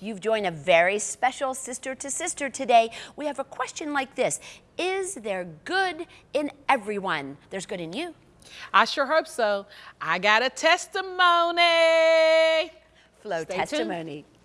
You've joined a very special sister to sister today. We have a question like this Is there good in everyone? There's good in you. I sure hope so. I got a testimony. Flo Stay testimony. Welcome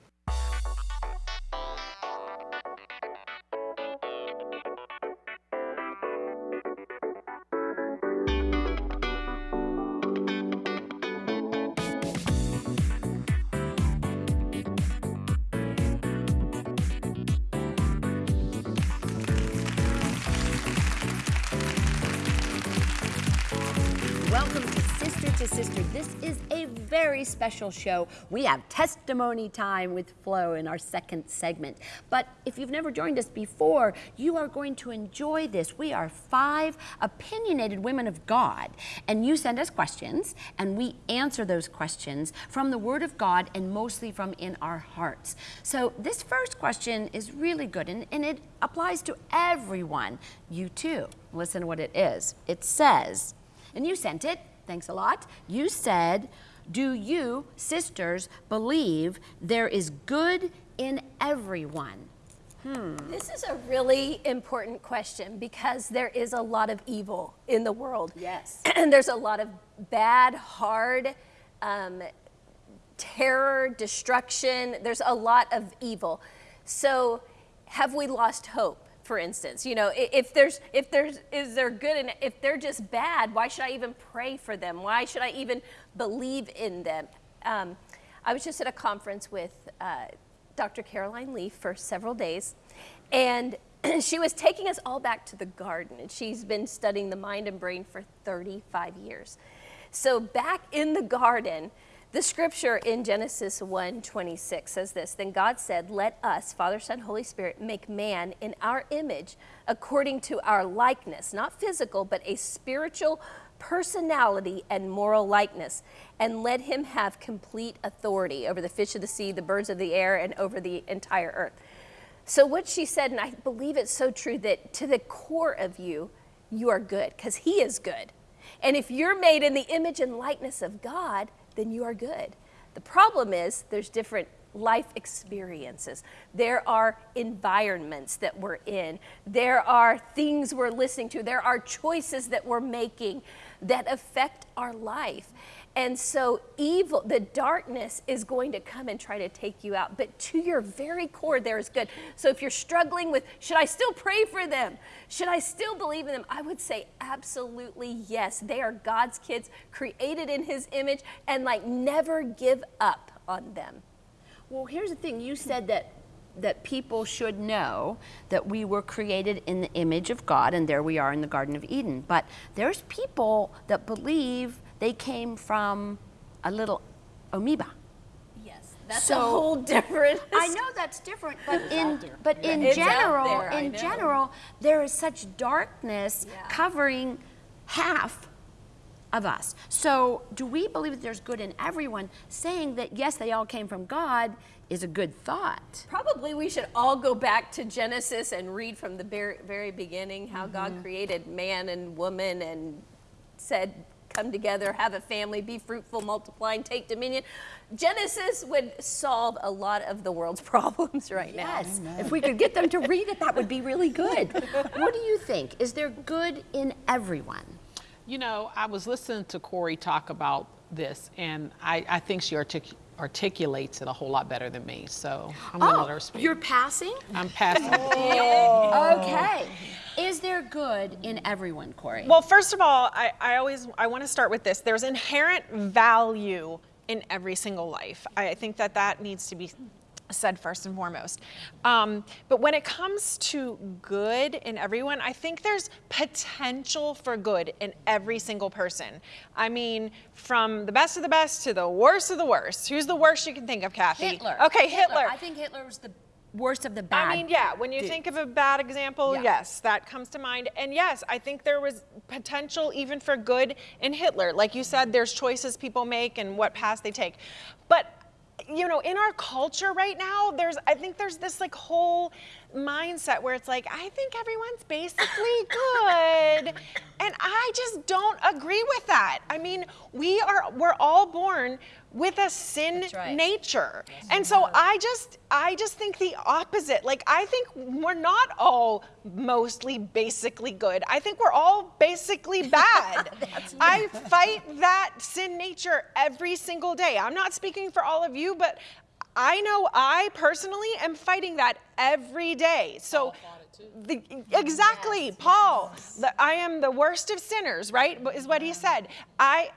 special show. We have testimony time with Flo in our second segment. But if you've never joined us before, you are going to enjoy this. We are five opinionated women of God, and you send us questions, and we answer those questions from the Word of God and mostly from in our hearts. So this first question is really good, and, and it applies to everyone. You too. Listen to what it is. It says, and you sent it. Thanks a lot. You said, Do you, sisters, believe there is good in everyone? This is a really important question because there is a lot of evil in the world. Yes. and there's a lot of bad, hard, um, terror, destruction. There's a lot of evil. So, have we lost hope? For instance, you know, if there's if there's is there good and if they're just bad, why should I even pray for them? Why should I even believe in them? Um, I was just at a conference with uh, Dr. Caroline Leaf for several days, and she was taking us all back to the garden. And she's been studying the mind and brain for 35 years. So back in the garden, the scripture in Genesis 1:26 says this, then God said, "Let us, Father, Son, Holy Spirit, make man in our image, according to our likeness, not physical, but a spiritual personality and moral likeness, and let him have complete authority over the fish of the sea, the birds of the air, and over the entire earth." So what she said, and I believe it's so true that to the core of you, you are good because He is good. And if you're made in the image and likeness of God, then you are good. The problem is there's different life experiences. There are environments that we're in. There are things we're listening to. There are choices that we're making that affect our life. And so, evil, the darkness is going to come and try to take you out. But to your very core, there is good. So, if you're struggling with, should I still pray for them? Should I still believe in them? I would say, absolutely yes. They are God's kids, created in His image, and like never give up on them. Well, here's the thing. You said that that people should know that we were created in the image of God and there we are in the garden of Eden. But there's people that believe they came from a little amoeba. Yes, that's So- a whole different. I know that's different, but in but in It's general, there, in general, there is such darkness Yeah. covering half of us. So, do we believe that there's good in everyone? Saying that yes, they all came from God is a good thought. Probably we should all go back to Genesis and read from the very, very beginning how Mm-hmm. God created man and woman and said, come together, have a family, be fruitful, multiply, and take dominion. Genesis would solve a lot of the world's problems right Yes, now. Yes, if we could get them to read it, that would be really good. what do you think? Is there good in everyone? You know, I was listening to Corey talk about this, and I, I think she artic- articulates it a whole lot better than me. So I'm going to let her speak. Oh, you're passing? I'm passing. Oh. Okay. Is there good in everyone, Corey? Well, first of all, I, I always I want to start with this. There's inherent value in every single life. I think that that needs to be said first and foremost. Um, but when it comes to good in everyone, I think there's potential for good in every single person. I mean, from the best of the best to the worst of the worst. Who's the worst you can think of, Kathy? Hitler. Okay, Hitler. I think Hitler was the worst of the bad. I mean, yeah, when you dudes. think of a bad example, Yeah. yes, that comes to mind. And yes, I think there was potential even for good in Hitler. Like you said, there's choices people make and what path they take. But you know, in our culture right now, there's I think there's this like whole mindset where it's like, I think everyone's basically good. And I just don't agree with that. I mean, we are we're all born with a sin right. nature. and so I just I just think the opposite. Like I think we're not all mostly basically good. I think we're all basically bad. I fight that sin nature every single day. I'm not speaking for all of you, but I know I personally am fighting that every day. So the, exactly, Paul. The, I am the worst of sinners, right? Is what he said. I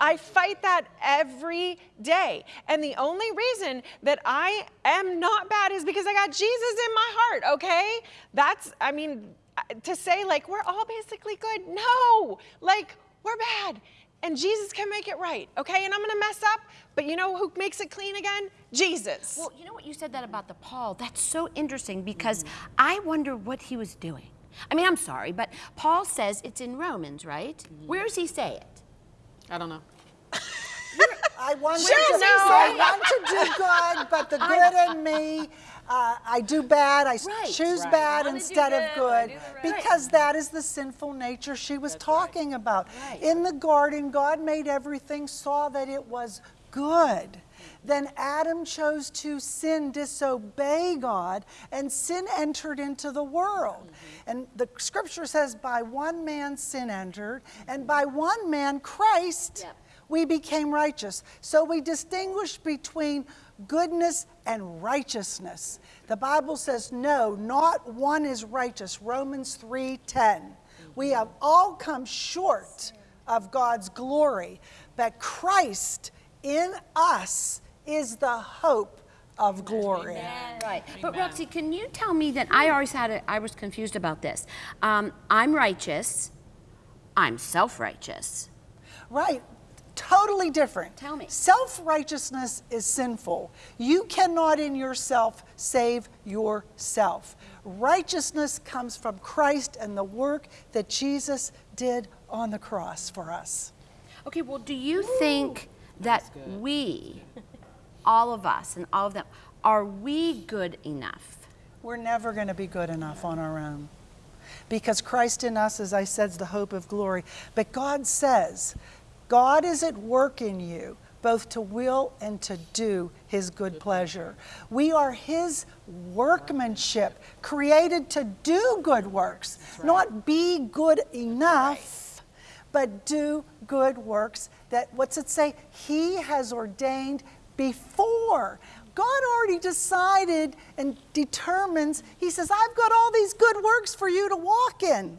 I fight that every day. And the only reason that I am not bad is because I got Jesus in my heart, okay? That's, I mean, to say like we're all basically good, no, like we're bad. And Jesus can make it right, okay? And I'm gonna mess up, but you know who makes it clean again? Jesus. Well, you know what you said that about the Paul? That's so interesting because I wonder what he was doing. I mean, I'm sorry, but Paul says it's in Romans, right? Where does he say it? I don't know. I want, Sure, to, no. I want to do good, but the good in me, uh, I do bad. I Right. choose Right. bad wanna do instead of good, good I do the right. because that is the sinful nature she was talking about. In the garden, God made everything, saw that it was good. Then Adam chose to sin, disobey God, and sin entered into the world. Mm-hmm. And the scripture says, by one man sin entered, and by one man Christ Yep. we became righteous. So we distinguish between goodness and righteousness. The Bible says no, not one is righteous. Romans 3:10. We mm-hmm. have all come short of God's glory, but Christ in us is the hope of glory. Right. But Roxy, can you tell me that I always had a, I was confused about this. Um, I'm righteous. I'm self-righteous. Right. Totally different. Tell me. Self righteousness is sinful. You cannot in yourself save yourself. Righteousness comes from Christ and the work that Jesus did on the cross for us. Okay, well, do you think that we, all of us and all of them, are we good enough? We're never going to be good enough on our own. Because Christ in us, as I said, is the hope of glory. But God says, God is at work in you, both to will and to do his good pleasure. We are his workmanship, created to do good works, not be good enough, but do good works that, what's it say? He has ordained before. God already decided and determines, He says, I've got all these good works for you to walk in.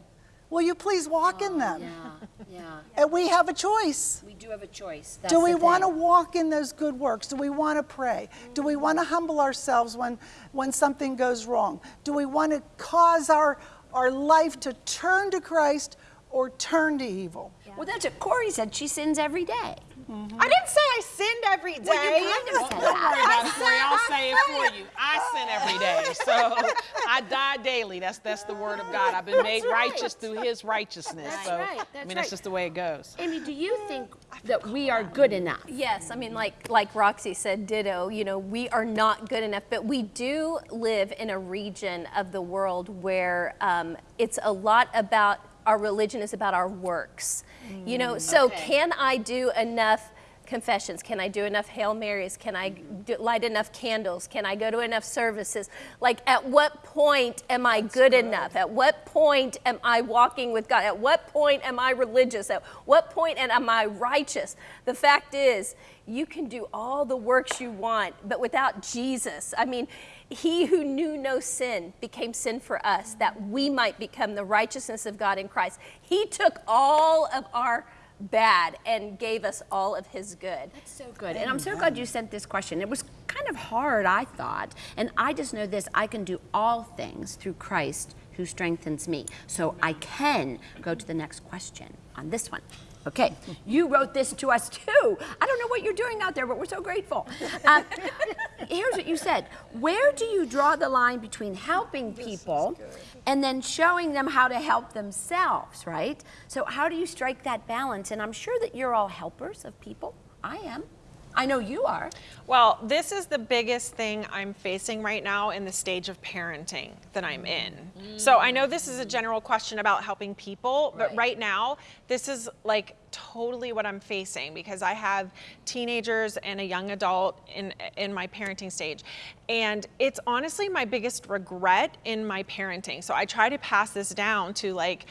Will you please walk in oh, them? Yeah, yeah. And we have a choice. We do have a choice. Do we want to walk in those good works? Do we want to pray? Do we want to humble ourselves when, when something goes wrong? Do we want to cause our, our life to turn to Christ or turn to evil? Well, that's what Corey said. She sins every day. I didn't say I sinned every day. Well, you kind of said Don't worry about it, Corey. I'll say it for you. I sin every day. So I die daily. That's that's the word of God. I've been made right. righteous through his righteousness. That's so right, I mean right. that's just the way it goes. Amy, do you think that we are good enough? Yes, I mean, like like Roxy said, ditto. You know, we are not good enough, but we do live in a region of the world where um, it's a lot about our religion is about our works. you know, mm, so okay. can I do enough? Confessions? Can I do enough Hail Marys? Can I do, light enough candles? Can I go to enough services? Like, at what point am I good, enough? At what point am I walking with God? At what point am I religious? At what point am I righteous? The fact is, you can do all the works you want, but without Jesus, I mean, he who knew no sin became sin for us that we might become the righteousness of God in Christ. He took all of our bad and gave us all of his good. That's so good. And I'm so glad you sent this question. It was kind of hard, I thought. And I just know this I can do all things through Christ who strengthens me. So I can go to the next question on this one. Okay, you wrote this to us too. I don't know what you're doing out there, but we're so grateful. Um, here's what you said Where do you draw the line between helping people and then showing them how to help themselves, right? So, how do you strike that balance? And I'm sure that you're all helpers of people. I am. I know you are. Well, this is the biggest thing I'm facing right now in the stage of parenting that I'm in. So I know this is a general question about helping people, but Right. right now, this is like totally what I'm facing because I have teenagers and a young adult in in my parenting stage. And it's honestly my biggest regret in my parenting. So I try to pass this down to like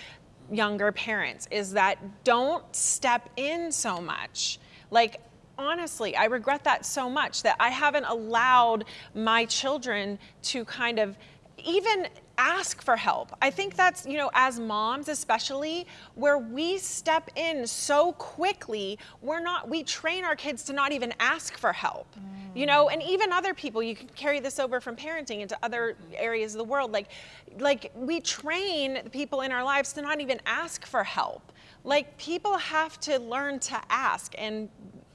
younger parents is that don't step in so much. Like honestly, I regret that so much that I haven't allowed my children to kind of even ask for help. I think that's, you know, as moms especially, where we step in so quickly, we're not, we train our kids to not even ask for help. You know, and even other people, you can carry this over from parenting into other areas of the world. Like, like we train people in our lives to not even ask for help. Like people have to learn to ask and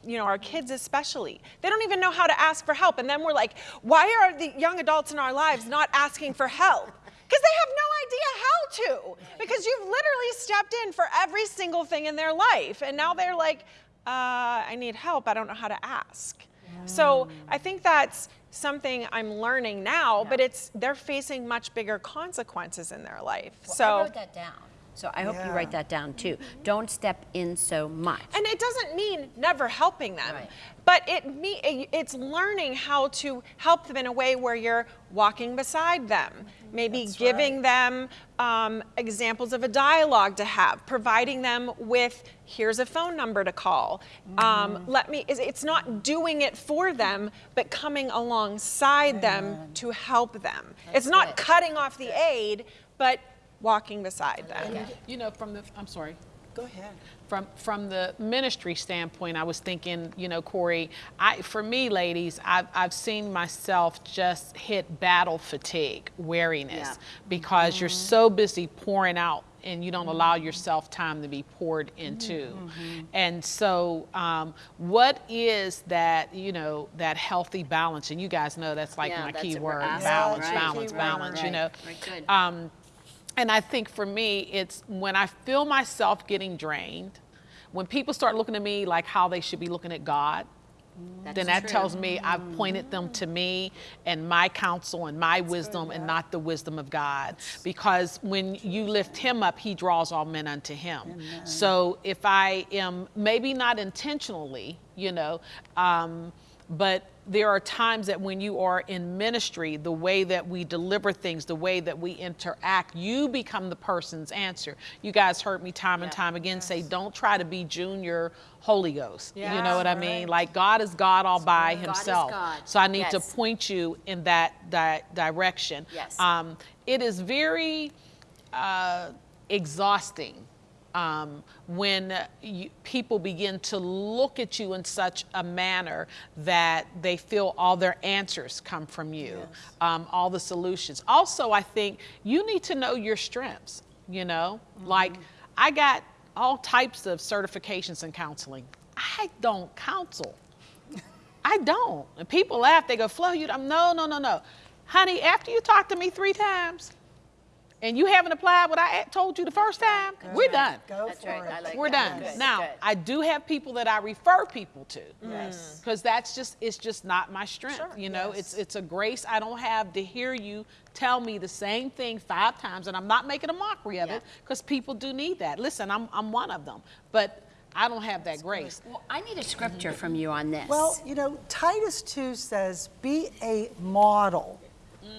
you know, our kids especially. They don't even know how to ask for help. And then we're like, why are the young adults in our lives not asking for help? Because they have no idea how to. Because you've literally stepped in for every single thing in their life. And now they're like, uh, I need help. I don't know how to ask. So I think that's something I'm learning now, but it's they're facing much bigger consequences in their life. Well, so I wrote that down. So I hope you write that down too. Don't step in so much. And it doesn't mean never helping them, Right. but it me it's learning how to help them in a way where you're walking beside them, maybe giving them um, examples of a dialogue to have, providing them with here's a phone number to call. Um, let me. it's- It's not doing it for them, but coming alongside them to help them. it's not it. cutting off the aid, but walking beside them. You know, from the, I'm sorry. Go ahead. From from the ministry standpoint, I was thinking, you know, Corey, I for me, ladies, I've I've seen myself just hit battle fatigue, weariness, Yeah. because you're so busy pouring out and you don't allow yourself time to be poured into. And so, um, what is that, you know, that healthy balance? And you guys know that's like Yeah, my that's key what we're word: asking, balance, right? balance, Right, balance. You know. right, good. Um, and I think for me, it's when I feel myself getting drained, when people start looking at me like how they should be looking at God, That's then that true. tells me I've pointed them to me and my counsel and my wisdom and not the wisdom of God. Because when you lift him up, he draws all men unto him. So if I am maybe not intentionally, you know, um, but there are times that when you are in ministry, the way that we deliver things, the way that we interact, you become the person's answer. You guys heard me time and time again say, don't try to be junior Holy Ghost. You know what I mean? Like God is God all by God himself. So I need to point you in that, that direction. Yes. Um, it is very uh, exhausting um, when you, people begin to look at you in such a manner that they feel all their answers come from you, um, all the solutions. Also, I think you need to know your strengths. You know, like I got all types of certifications in counseling. I don't counsel. I don't. And people laugh. They go, Flo, you. I'm no, no, no, no, honey. After you talk to me three times, and you haven't applied what I told you the first time, we're done. Go That's for right. it. I like We're that. done. Good, Now, good. I do have people that I refer people to. Yes. Mm. Because that's just it's just not my strength. Sure. You know, Yes. it's it's a grace I don't have to hear you tell me the same thing five times, and I'm not making a mockery of Yeah. it because people do need that. Listen, I'm I'm one of them, but I don't have that grace. Well, I need a scripture from you on this. Well, you know, Titus 2 says, be a model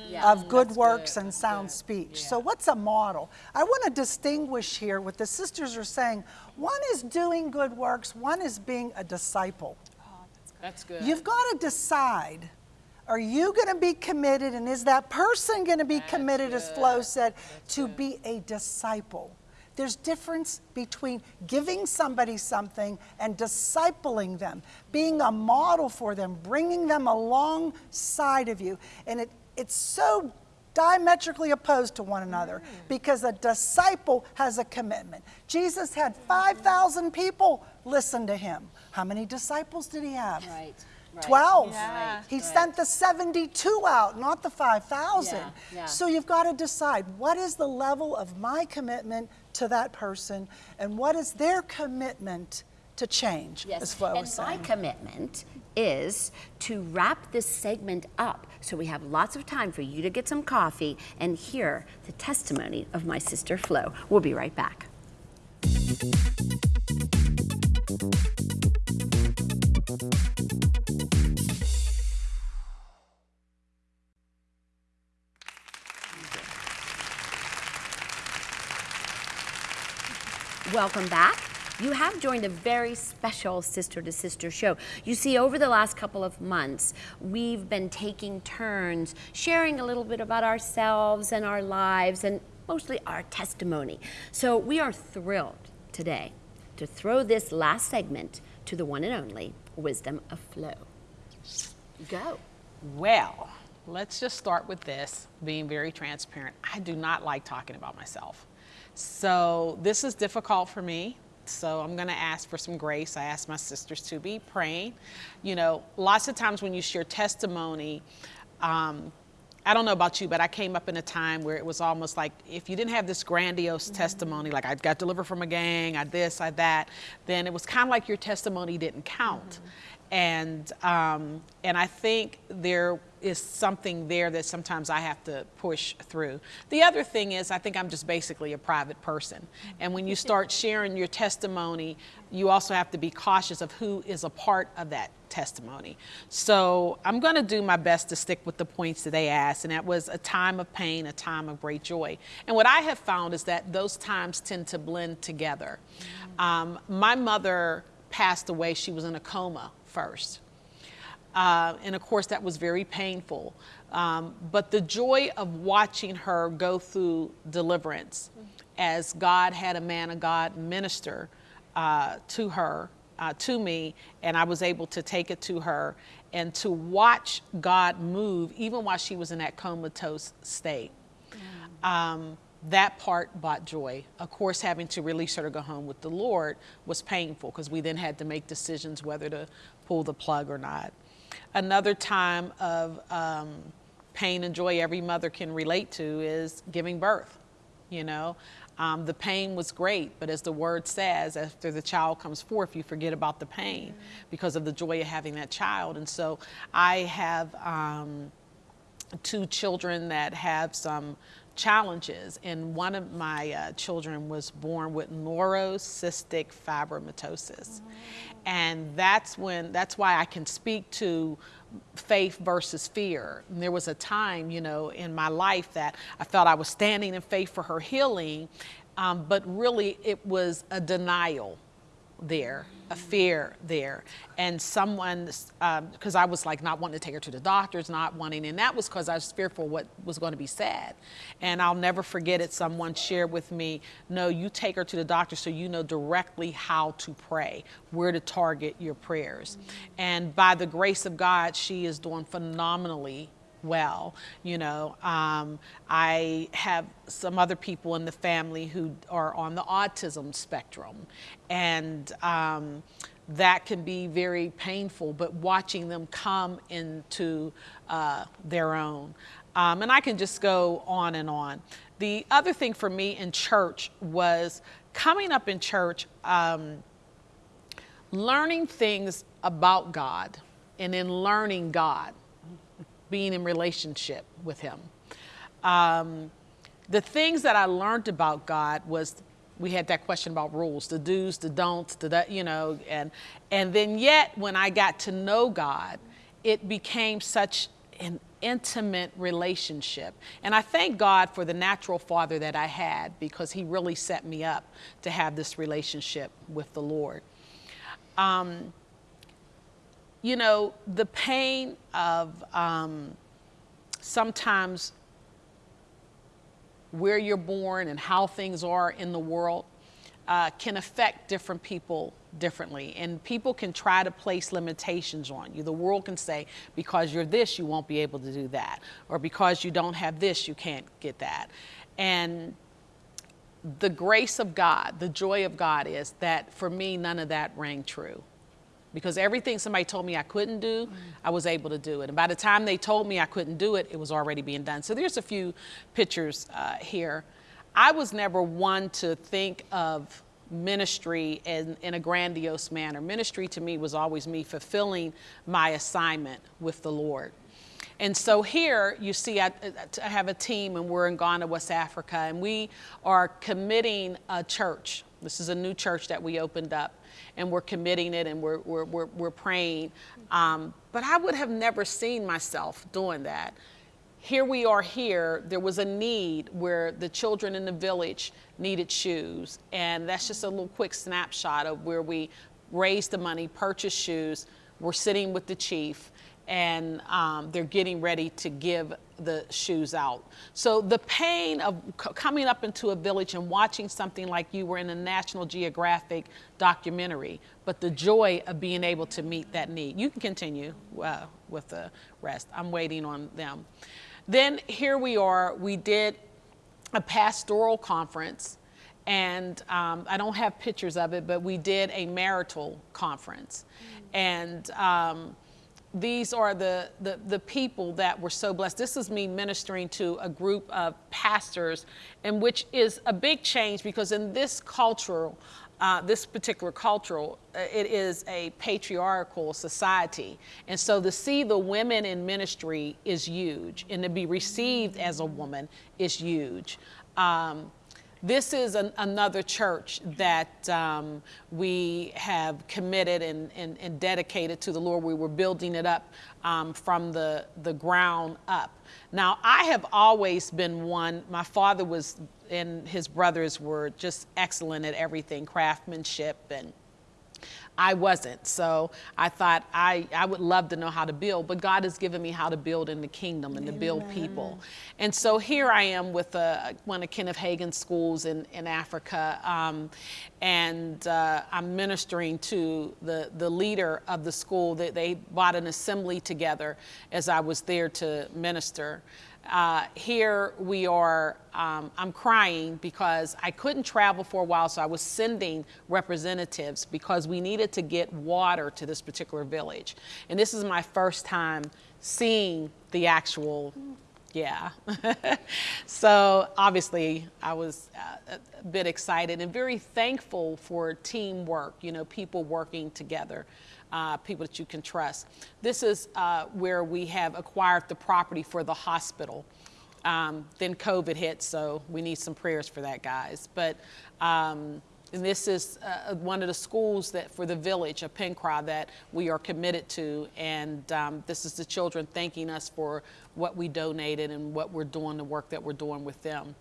Yeah. of good works good, and sound good. speech. Yeah. So, what's a model? I want to distinguish here what the sisters are saying. One is doing good works, one is being a disciple. That's good. You've got to decide are you going to be committed, and is that person going to be That's committed, as. Flo said, That's to good. be a disciple? There's difference between giving somebody something and discipling them, being a model for them, bringing them alongside of you. And it, it's so diametrically opposed to one another mm. because a disciple has a commitment. Jesus had 5,000 people listen to him. How many disciples did he have? Right, right. 12. Yeah. He Right. sent the 72 out, not the 5,000. Yeah, yeah. So you've got to decide what is the level of my commitment to that person and what is their commitment to change, as Flo and was my saying. commitment is to wrap this segment up so we have lots of time for you to get some coffee and hear the testimony of my sister Flo. We'll be right back. Welcome back. You have joined a very special sister to sister show. You see, over the last couple of months, we've been taking turns sharing a little bit about ourselves and our lives and mostly our testimony. So we are thrilled today to throw this last segment to the one and only Wisdom of Flo. Go. Well, let's just start with this being very transparent. I do not like talking about myself. So this is difficult for me. So I'm going to ask for some grace. I ask my sisters to be praying. You know, lots of times when you share testimony, um, I don't know about you, but I came up in a time where it was almost like if you didn't have this grandiose testimony, like I got delivered from a gang, I this, I that, then it was kind of like your testimony didn't count. And um, and I think there is something there that sometimes I have to push through. The other thing is I think I'm just basically a private person. And when you start sharing your testimony, you also have to be cautious of who is a part of that testimony. So I'm going to do my best to stick with the points that they asked, and that was a time of pain, a time of great joy. And what I have found is that those times tend to blend together. Um, my mother passed away, she was in a coma first. Uh, and of course, that was very painful. Um, but the joy of watching her go through deliverance as God had a man of God minister uh, to her, uh, to me, and I was able to take it to her and to watch God move even while she was in that comatose state. Um, that part brought joy. Of course, having to release her to go home with the Lord was painful because we then had to make decisions whether to pull the plug or not. Another time of um, pain and joy every mother can relate to is giving birth. You know, um, the pain was great, but as the word says, after the child comes forth, you forget about the pain because of the joy of having that child. And so I have um, two children that have some challenges, and one of my uh, children was born with neurocystic fibromatosis. And that's when, that's why I can speak to faith versus fear. And there was a time, you know, in my life that I felt I was standing in faith for her healing, um, but really it was a denial there, a fear there. And someone, because um, I was like not wanting to take her to the doctors, not wanting, and that was because I was fearful what was going to be said. And I'll never forget it. Someone shared with me, no, you take her to the doctor so you know directly how to pray, where to target your prayers. And by the grace of God, she is doing phenomenally well. You know, um, I have some other people in the family who are on the autism spectrum, and um, that can be very painful. But watching them come into uh, their own, um, and I can just go on and on. The other thing for me in church was coming up in church, um, learning things about God, and then learning God being in relationship with him. Um, the things that I learned about God was we had that question about rules, the do's, the don'ts, the that, you know, and and then yet when I got to know God, it became such an intimate relationship. And I thank God for the natural father that I had because he really set me up to have this relationship with the Lord. Um, you know, the pain of um, sometimes where you're born and how things are in the world uh, can affect different people differently. And people can try to place limitations on you. The world can say, because you're this, you won't be able to do that. Or because you don't have this, you can't get that. And the grace of God, the joy of God is that for me, none of that rang true because everything somebody told me I couldn't do, I was able to do it. And by the time they told me I couldn't do it, it was already being done. So there's a few pictures uh, here. I was never one to think of ministry in, in a grandiose manner. Ministry to me was always me fulfilling my assignment with the Lord. And so here you see, I, I, have a team and we're in Ghana, West Africa, and we are committing a church. This is a new church that we opened up, and we're committing it and we're, we're, we're, we're praying. Um, but I would have never seen myself doing that. Here we are here, there was a need where the children in the village needed shoes. And that's just a little quick snapshot of where we raised the money, purchased shoes. We're sitting with the chief and um, they're getting ready to give the shoes out. So the pain of coming up into a village and watching something like you were in a National Geographic documentary, but the joy of being able to meet that need. You can continue uh, with the rest. I'm waiting on them. Then here we are, we did a pastoral conference and um, I don't have pictures of it, but we did a marital conference. Mm -hmm. And um, these are the, the, the, people that were so blessed. This is me ministering to a group of pastors, and which is a big change because in this cultural, uh, this particular cultural, uh, it is a patriarchal society. And so to see the women in ministry is huge, and to be received as a woman is huge. Um, this is an, another church that um, we have committed and, and, and, dedicated to the Lord. We were building it up um, from the, the ground up. Now, I have always been one, my father was, and his brothers were just excellent at everything, craftsmanship and I wasn't. So I thought I, I would love to know how to build, but God has given me how to build in the kingdom and Amen. to build people. And so here I am with uh, one of Kenneth Hagin's schools in, in Africa, um, and uh, I'm ministering to the, the leader of the school. That they bought an assembly together as I was there to minister. Uh, here we are, um, I'm crying because I couldn't travel for a while, so I was sending representatives because we needed to get water to this particular village. And this is my first time seeing the actual, yeah. so obviously I was uh, a bit excited and very thankful for teamwork, you know, people working together uh, people that you can trust. This is uh, where we have acquired the property for the hospital. Um, then COVID hit, so we need some prayers for that, guys. But um, this is uh, one of the schools that for the village of Penkra that we are committed to, and um, this is the children thanking us for what we donated and what we're doing, the work that we're doing with them.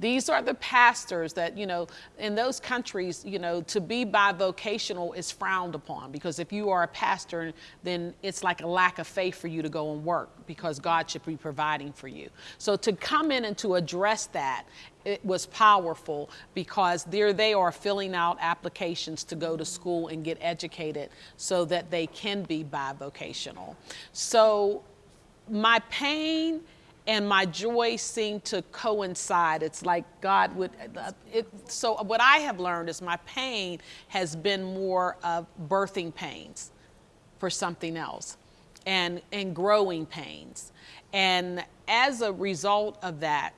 These are the pastors that, you know, in those countries, you know, to be bivocational is frowned upon because if you are a pastor, then it's like a lack of faith for you to go and work because God should be providing for you. So to come in and to address that, it was powerful because there they are filling out applications to go to school and get educated so that they can be bivocational. So my pain and my joy seemed to coincide. It's like God would, uh, it, so what I have learned is my pain has been more of birthing pains for something else and, and growing pains. And as a result of that,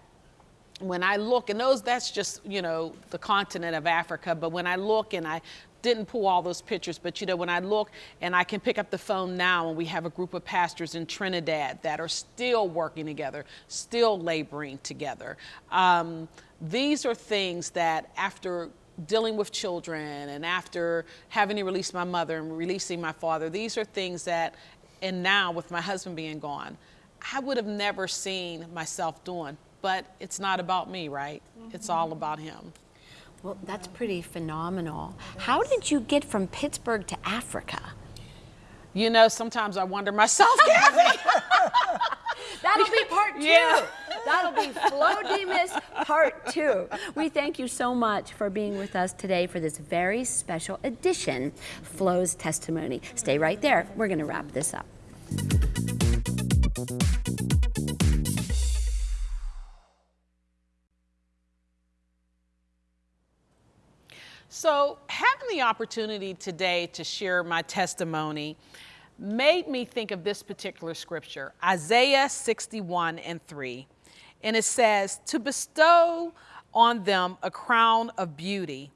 when I look, and those, that's just, you know, the continent of Africa, but when I look and I didn't pull all those pictures, but you know, when I look and I can pick up the phone now and we have a group of pastors in Trinidad that are still working together, still laboring together. Um, these are things that after dealing with children and after having to release my mother and releasing my father, these are things that, and now with my husband being gone, I would have never seen myself doing. But it's not about me, right? Mm -hmm. It's all about him. Well, that's pretty phenomenal. How did you get from Pittsburgh to Africa? You know, sometimes I wonder myself, That'll be part two. Yeah. That'll be Flo Demas part two. We thank you so much for being with us today for this very special edition, Flo's Testimony. Stay right there. We're going to wrap this up. So, having the opportunity today to share my testimony made me think of this particular scripture, Isaiah 61 and 3. And it says, To bestow on them a crown of beauty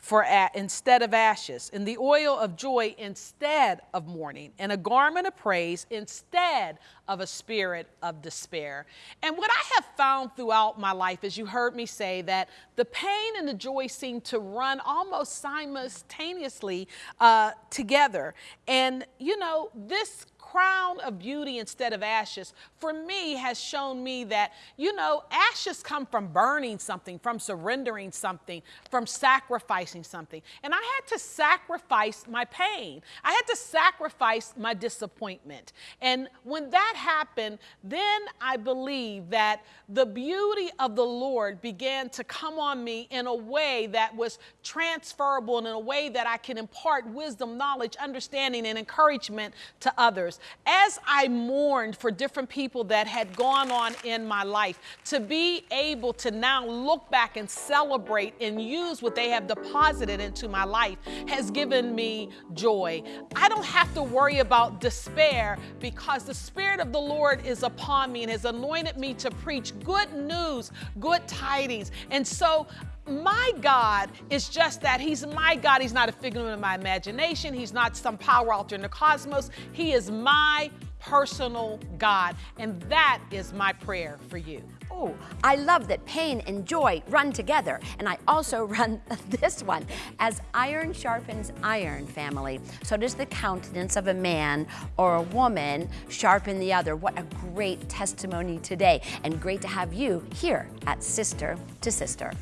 for a- instead of ashes, and the oil of joy instead of mourning, and a garment of praise instead of a spirit of despair. And what I have found throughout my life, is you heard me say, that the pain and the joy seem to run almost simultaneously uh, together. And you know, this crown of beauty instead of ashes, for me, has shown me that, you know, ashes come from burning something, from surrendering something, from sacrificing something. And I had to sacrifice my pain. I had to sacrifice my disappointment. And when that happened, then I believe that the beauty of the Lord began to come on me in a way that was transferable and in a way that I can impart wisdom, knowledge, understanding, and encouragement to others as I mourned for different people that had gone on in my life, to be able to now look back and celebrate and use what they have deposited into my life has given me joy. I don't have to worry about despair because the Spirit of the Lord is upon me and has anointed me to preach good news, good tidings. And so my God is just that. He's my God. He's not a figment of my imagination. He's not some power out there in the cosmos. He is my personal God. And that is my prayer for you. Oh, I love that pain and joy run together. And I also run this one. As iron sharpens iron, family, so does the countenance of a man or a woman sharpen the other. What a great testimony today. And great to have you here at Sister to Sister.